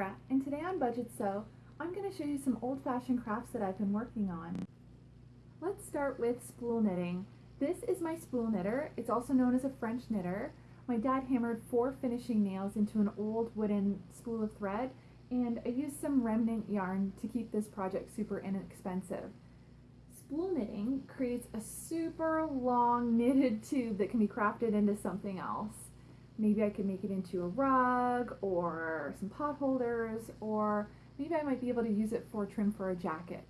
Sarah, and today on Budget Sew, I'm going to show you some old-fashioned crafts that I've been working on. Let's start with spool knitting. This is my spool knitter. It's also known as a French knitter. My dad hammered four finishing nails into an old wooden spool of thread, and I used some remnant yarn to keep this project super inexpensive. Spool knitting creates a super long knitted tube that can be crafted into something else. Maybe I could make it into a rug or some pot holders or maybe I might be able to use it for trim for a jacket.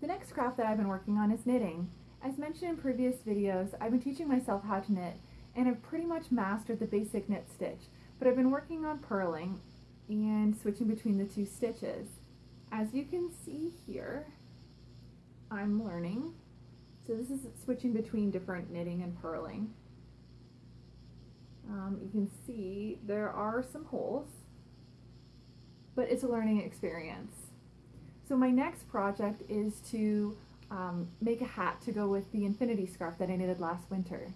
The next craft that I've been working on is knitting. As mentioned in previous videos, I've been teaching myself how to knit and I've pretty much mastered the basic knit stitch, but I've been working on purling and switching between the two stitches. As you can see here, I'm learning. So this is switching between different knitting and purling. Um, you can see there are some holes, but it's a learning experience. So my next project is to um, make a hat to go with the infinity scarf that I knitted last winter.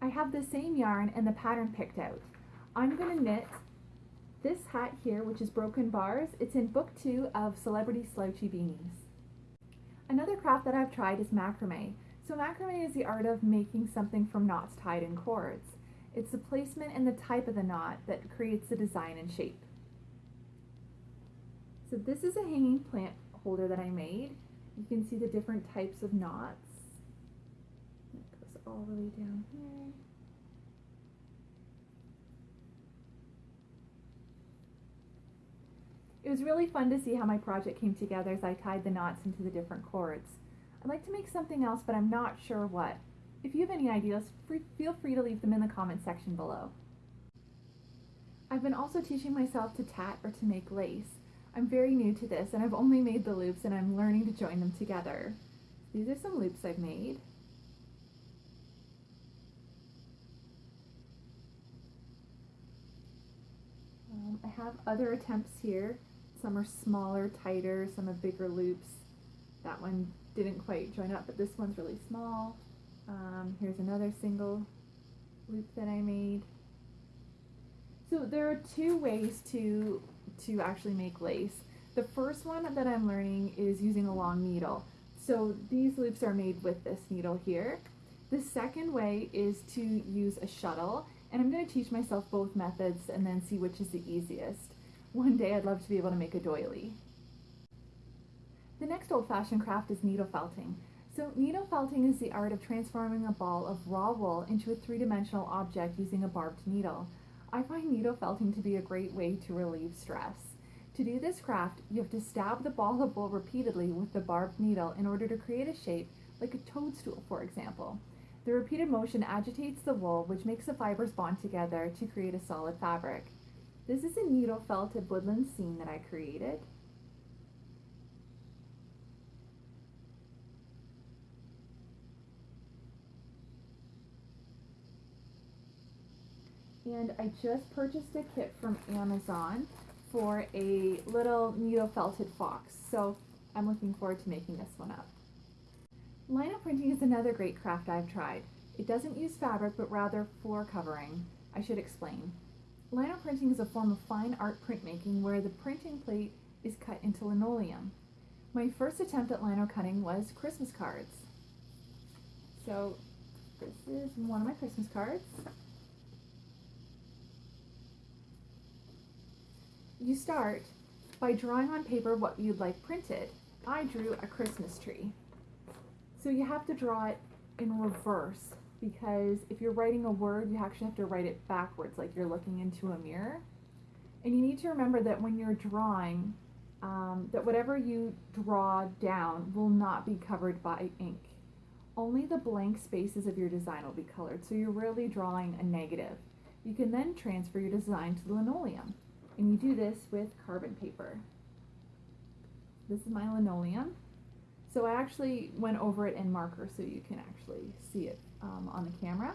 I have the same yarn and the pattern picked out. I'm going to knit this hat here, which is Broken Bars, it's in book two of Celebrity Slouchy Beanies. Another craft that I've tried is macrame. So macrame is the art of making something from knots tied in cords. It's the placement and the type of the knot that creates the design and shape. So this is a hanging plant holder that I made. You can see the different types of knots. It goes all the way down here. Was really fun to see how my project came together as I tied the knots into the different cords. I'd like to make something else, but I'm not sure what. If you have any ideas, feel free to leave them in the comment section below. I've been also teaching myself to tat or to make lace. I'm very new to this and I've only made the loops and I'm learning to join them together. These are some loops I've made. Um, I have other attempts here some are smaller, tighter, some have bigger loops. That one didn't quite join up, but this one's really small. Um, here's another single loop that I made. So there are two ways to, to actually make lace. The first one that I'm learning is using a long needle. So these loops are made with this needle here. The second way is to use a shuttle, and I'm going to teach myself both methods and then see which is the easiest. One day I'd love to be able to make a doily. The next old-fashioned craft is needle felting. So needle felting is the art of transforming a ball of raw wool into a three-dimensional object using a barbed needle. I find needle felting to be a great way to relieve stress. To do this craft, you have to stab the ball of wool repeatedly with the barbed needle in order to create a shape, like a toadstool, for example. The repeated motion agitates the wool, which makes the fibers bond together to create a solid fabric. This is a needle felted woodland scene that I created. And I just purchased a kit from Amazon for a little needle felted fox. So I'm looking forward to making this one up. Lino printing is another great craft I've tried. It doesn't use fabric, but rather floor covering. I should explain. Lino printing is a form of fine art printmaking where the printing plate is cut into linoleum. My first attempt at lino cutting was Christmas cards. So this is one of my Christmas cards. You start by drawing on paper what you'd like printed. I drew a Christmas tree. So you have to draw it in reverse because if you're writing a word, you actually have to write it backwards, like you're looking into a mirror. And you need to remember that when you're drawing, um, that whatever you draw down will not be covered by ink. Only the blank spaces of your design will be colored, so you're really drawing a negative. You can then transfer your design to the linoleum, and you do this with carbon paper. This is my linoleum. So I actually went over it in marker so you can actually see it um, on the camera.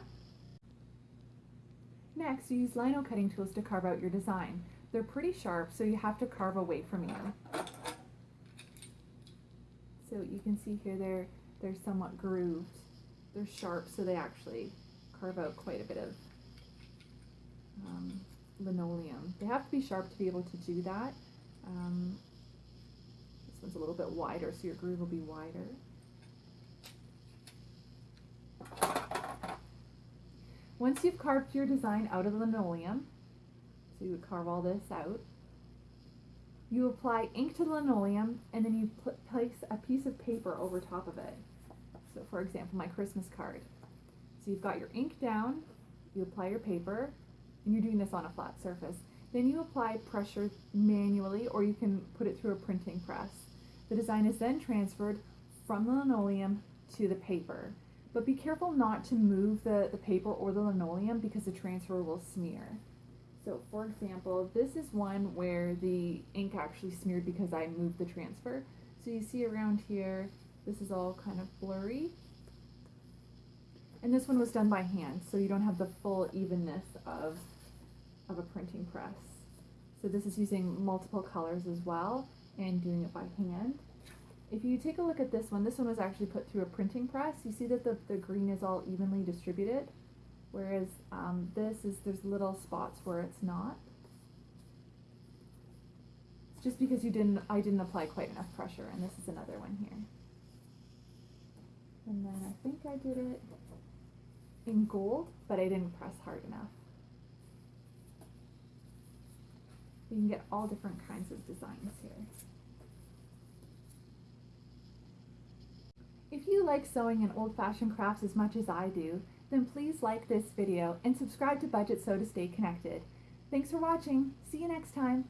Next, use lino cutting tools to carve out your design. They're pretty sharp, so you have to carve away from you. So you can see here they're they're somewhat grooved. They're sharp, so they actually carve out quite a bit of um, linoleum. They have to be sharp to be able to do that. Um, this one's a little bit wider, so your groove will be wider. Once you've carved your design out of linoleum, so you would carve all this out, you apply ink to the linoleum and then you pl- place a piece of paper over top of it. So, for example, my Christmas card. So, you've got your ink down, you apply your paper, and you're doing this on a flat surface. Then you apply pressure manually, or you can put it through a printing press. The design is then transferred from the linoleum to the paper. But be careful not to move the, the paper or the linoleum because the transfer will smear. So for example, this is one where the ink actually smeared because I moved the transfer. So you see around here, this is all kind of blurry. And this one was done by hand, so you don't have the full evenness of, of a printing press. So this is using multiple colors as well and doing it by hand. If you take a look at this one, this one was actually put through a printing press. You see that the, the green is all evenly distributed, whereas um, this is, there's little spots where it's not. It's just because you didn't, I didn't apply quite enough pressure, and this is another one here. And then I think I did it in gold, but I didn't press hard enough. You can get all different kinds of designs here. If you like sewing and old-fashioned crafts as much as I do, then please like this video and subscribe to Budget Sew to stay connected. Thanks for watching. See you next time.